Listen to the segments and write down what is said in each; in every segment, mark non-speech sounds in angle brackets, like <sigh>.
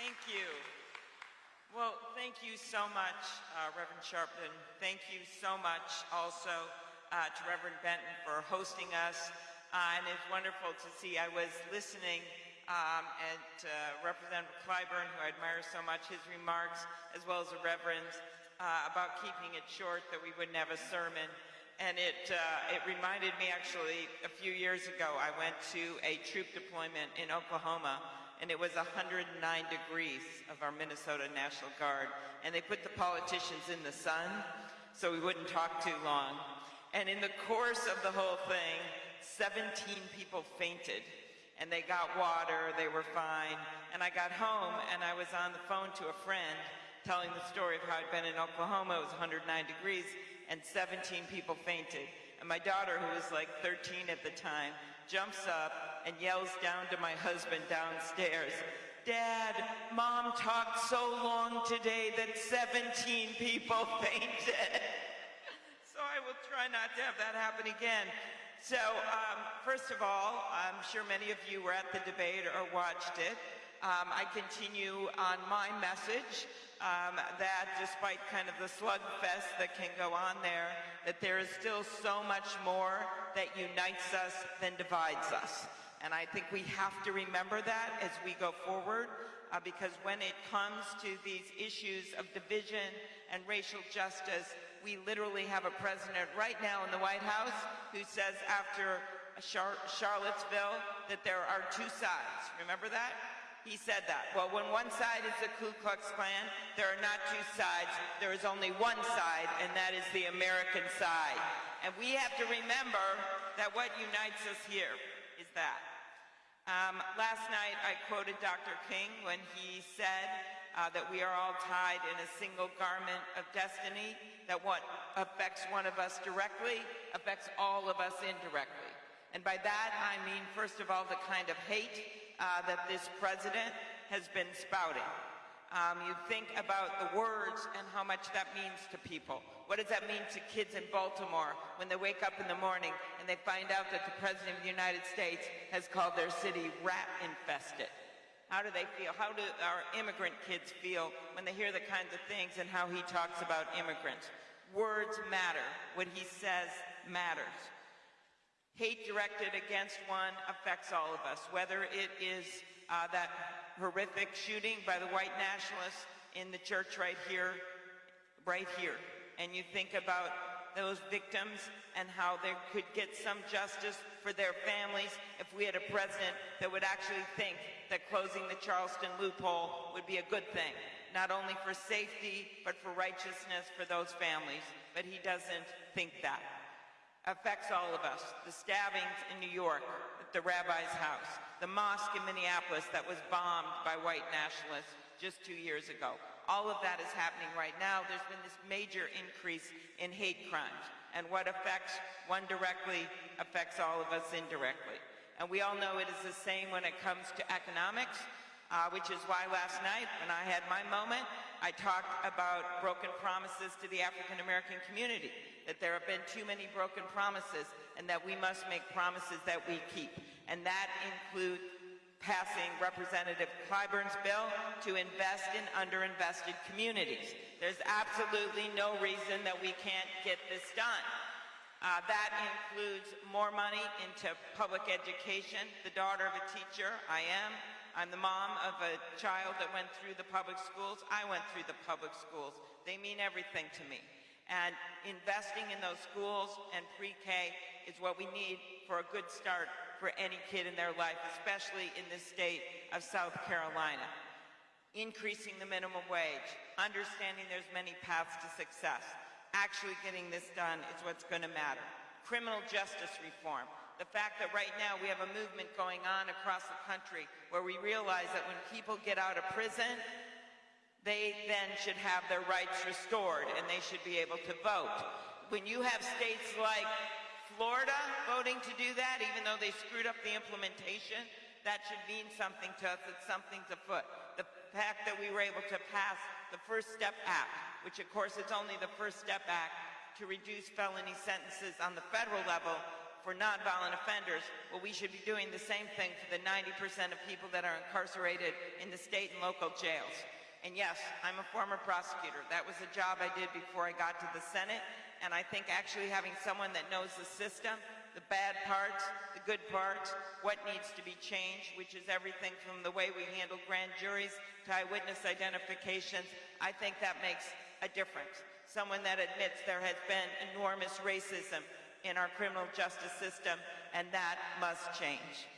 Thank you. Well, thank you so much, uh, Reverend Sharpton. Thank you so much also uh, to Reverend Benton for hosting us. Uh, and it's wonderful to see. I was listening um, and uh, Representative Clyburn, who I admire so much, his remarks, as well as the Reverend's, uh, about keeping it short, that we wouldn't have a sermon. And it, uh, it reminded me actually, a few years ago, I went to a troop deployment in Oklahoma, and it was 109 degrees of our Minnesota National Guard. And they put the politicians in the sun, so we wouldn't talk too long. And in the course of the whole thing, 17 people fainted and they got water, they were fine. And I got home and I was on the phone to a friend telling the story of how I'd been in Oklahoma, it was 109 degrees, and 17 people fainted. And my daughter, who was like 13 at the time, jumps up and yells down to my husband downstairs, Dad, Mom talked so long today that 17 people <laughs> fainted. so I will try not to have that happen again. So, um, first of all, I'm sure many of you were at the debate or watched it. Um, I continue on my message um, that despite kind of the slugfest that can go on there, that there is still so much more that unites us than divides us. And I think we have to remember that as we go forward, uh, because when it comes to these issues of division and racial justice, we literally have a president right now in the White House who says after Char Charlottesville that there are two sides. Remember that? He said that. Well, when one side is the Ku Klux Klan, there are not two sides. There is only one side, and that is the American side. And we have to remember that what unites us here is that. Um, last night, I quoted Dr. King when he said uh, that we are all tied in a single garment of destiny, that what affects one of us directly affects all of us indirectly. And by that, I mean, first of all, the kind of hate uh, that this president has been spouting. Um, you think about the words and how much that means to people. What does that mean to kids in Baltimore when they wake up in the morning and they find out that the President of the United States has called their city rat infested? How do they feel? How do our immigrant kids feel when they hear the kinds of things and how he talks about immigrants? Words matter. What he says matters. Hate directed against one affects all of us, whether it is uh, that horrific shooting by the white nationalists in the church right here, right here, and you think about those victims and how they could get some justice for their families if we had a president that would actually think that closing the Charleston loophole would be a good thing, not only for safety, but for righteousness for those families. But he doesn't think that. Affects all of us. The stabbings in New York at the rabbi's house, the mosque in Minneapolis that was bombed by white nationalists just two years ago. All of that is happening right now. There's been this major increase in hate crimes. And what affects one directly affects all of us indirectly. And we all know it is the same when it comes to economics, uh, which is why last night when I had my moment, I talked about broken promises to the African American community, that there have been too many broken promises and that we must make promises that we keep. And that includes passing Representative Clyburn's bill to invest in underinvested communities. There's absolutely no reason that we can't get this done. Uh, that includes more money into public education. The daughter of a teacher, I am. I'm the mom of a child that went through the public schools. I went through the public schools. They mean everything to me. And investing in those schools and pre-K is what we need for a good start for any kid in their life, especially in the state of South Carolina. Increasing the minimum wage, understanding there's many paths to success. Actually getting this done is what's going to matter. Criminal justice reform, the fact that right now we have a movement going on across the country where we realize that when people get out of prison, they then should have their rights restored and they should be able to vote. When you have states like Florida voting to do that, even though they screwed up the implementation, that should mean something to us, that something's afoot. The fact that we were able to pass the First Step Act, which of course is only the First Step Act to reduce felony sentences on the federal level for nonviolent offenders, well, we should be doing the same thing for the 90% of people that are incarcerated in the state and local jails. And yes, I'm a former prosecutor. That was a job I did before I got to the Senate, and I think actually having someone that knows the system, the bad parts, the good parts, what needs to be changed, which is everything from the way we handle grand juries to eyewitness identifications, I think that makes a difference. Someone that admits there has been enormous racism in our criminal justice system, and that must change.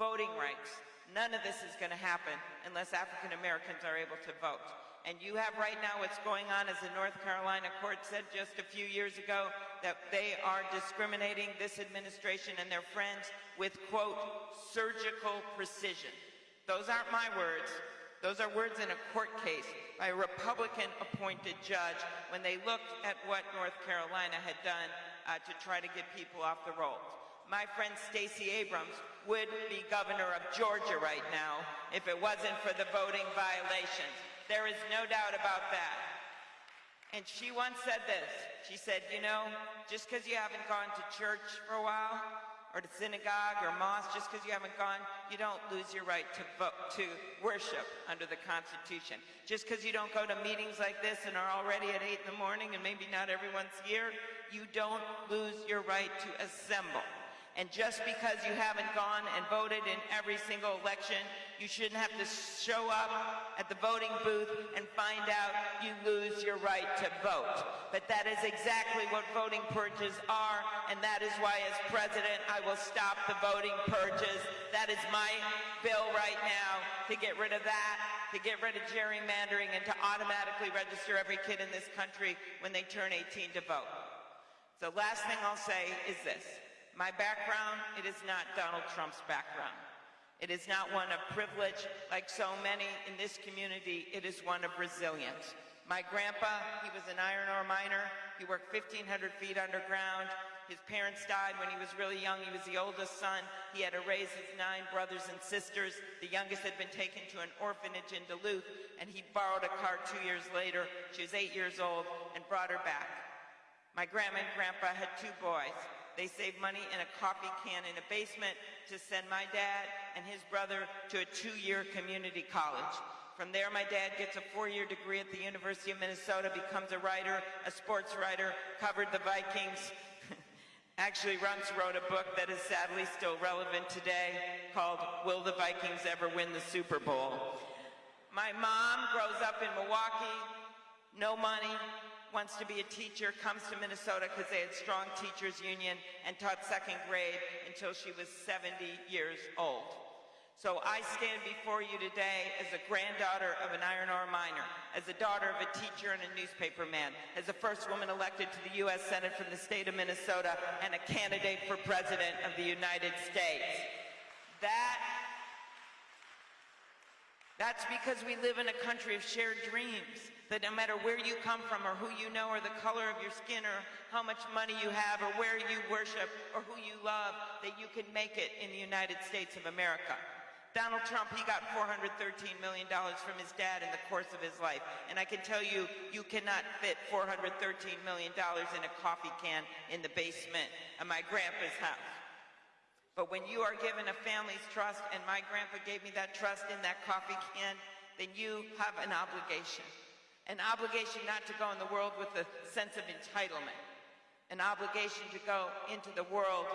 Voting rights. None of this is going to happen unless African Americans are able to vote. And you have right now what's going on, as the North Carolina court said just a few years ago, that they are discriminating this administration and their friends with, quote, surgical precision. Those aren't my words. Those are words in a court case by a Republican-appointed judge when they looked at what North Carolina had done uh, to try to get people off the rolls. My friend Stacey Abrams would be governor of Georgia right now if it wasn't for the voting violations. There is no doubt about that. And she once said this. She said, you know, just because you haven't gone to church for a while, or to synagogue or mosque, just because you haven't gone, you don't lose your right to vote, to worship under the Constitution. Just because you don't go to meetings like this and are already at 8 in the morning and maybe not everyone's here, you don't lose your right to assemble. And just because you haven't gone and voted in every single election, you shouldn't have to show up at the voting booth and find out you lose your right to vote. But that is exactly what voting purges are, and that is why as president I will stop the voting purges. That is my bill right now to get rid of that, to get rid of gerrymandering, and to automatically register every kid in this country when they turn 18 to vote. So last thing I'll say is this. My background, it is not Donald Trump's background. It is not one of privilege like so many in this community. It is one of resilience. My grandpa, he was an iron ore miner. He worked 1,500 feet underground. His parents died when he was really young. He was the oldest son. He had to raise his nine brothers and sisters. The youngest had been taken to an orphanage in Duluth, and he borrowed a car two years later. She was eight years old and brought her back. My grandma and grandpa had two boys. They saved money in a coffee can in a basement to send my dad and his brother to a two-year community college. From there, my dad gets a four-year degree at the University of Minnesota, becomes a writer, a sports writer, covered the Vikings, <laughs> actually once wrote a book that is sadly still relevant today called Will the Vikings Ever Win the Super Bowl? My mom grows up in Milwaukee, no money, wants to be a teacher, comes to Minnesota because they had strong teachers union and taught second grade until she was 70 years old. So I stand before you today as a granddaughter of an iron ore miner, as a daughter of a teacher and a newspaper man, as the first woman elected to the U.S. Senate from the state of Minnesota, and a candidate for President of the United States. That, that's because we live in a country of shared dreams that no matter where you come from or who you know or the color of your skin or how much money you have or where you worship or who you love, that you can make it in the United States of America. Donald Trump, he got $413 million from his dad in the course of his life. And I can tell you, you cannot fit $413 million in a coffee can in the basement of my grandpa's house. But when you are given a family's trust, and my grandpa gave me that trust in that coffee can, then you have an obligation. An obligation not to go in the world with a sense of entitlement, an obligation to go into the world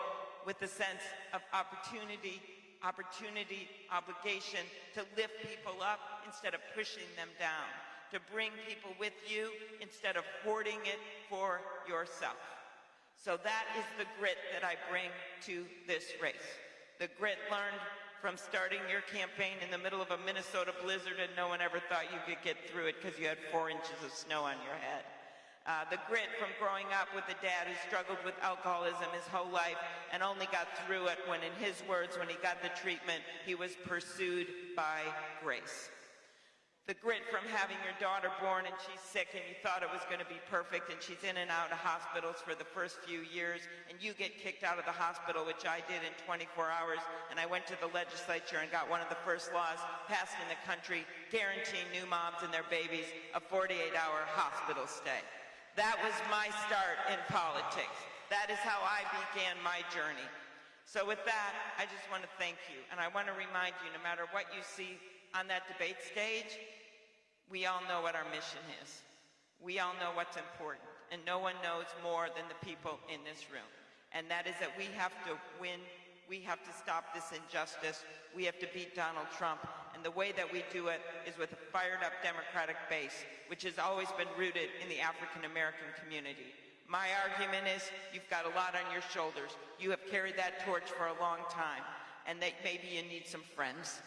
with a sense of opportunity, opportunity, obligation to lift people up instead of pushing them down, to bring people with you instead of hoarding it for yourself. So that is the grit that I bring to this race. The grit learned from starting your campaign in the middle of a Minnesota blizzard and no one ever thought you could get through it because you had four inches of snow on your head. Uh, the grit from growing up with a dad who struggled with alcoholism his whole life and only got through it when, in his words, when he got the treatment, he was pursued by grace the grit from having your daughter born and she's sick and you thought it was going to be perfect and she's in and out of hospitals for the first few years and you get kicked out of the hospital, which I did in 24 hours, and I went to the legislature and got one of the first laws passed in the country guaranteeing new moms and their babies a 48-hour hospital stay. That was my start in politics. That is how I began my journey. So with that, I just want to thank you. And I want to remind you, no matter what you see on that debate stage, we all know what our mission is. We all know what's important. And no one knows more than the people in this room. And that is that we have to win. We have to stop this injustice. We have to beat Donald Trump. And the way that we do it is with a fired up Democratic base, which has always been rooted in the African American community. My argument is you've got a lot on your shoulders. You have carried that torch for a long time. And that maybe you need some friends.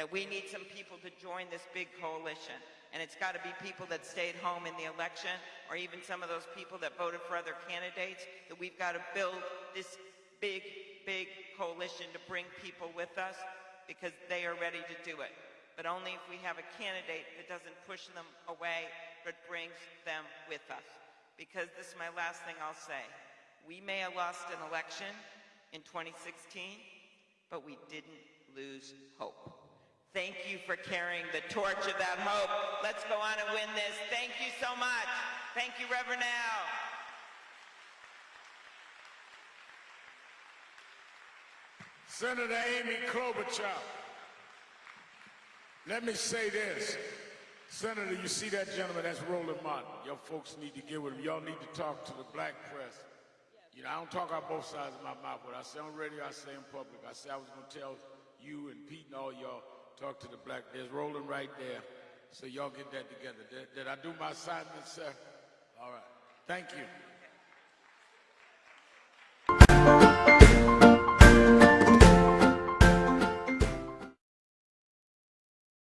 That we need some people to join this big coalition. And it's got to be people that stayed home in the election, or even some of those people that voted for other candidates, that we've got to build this big, big coalition to bring people with us because they are ready to do it. But only if we have a candidate that doesn't push them away, but brings them with us. Because this is my last thing I'll say. We may have lost an election in 2016, but we didn't lose hope. Thank you for carrying the torch of that hope. Let's go on and win this. Thank you so much. Thank you, Reverend Al. Senator Amy Klobuchar. Let me say this. Senator, you see that gentleman, that's Roland Martin. Your folks need to get with him. Y'all need to talk to the black press. You know, I don't talk out both sides of my mouth. What I say on radio, I say in public. I say I was going to tell you and Pete and all y'all, talk to the black. There's Roland right there. So y'all get that together. Did, did I do my assignment, sir? All right. Thank you.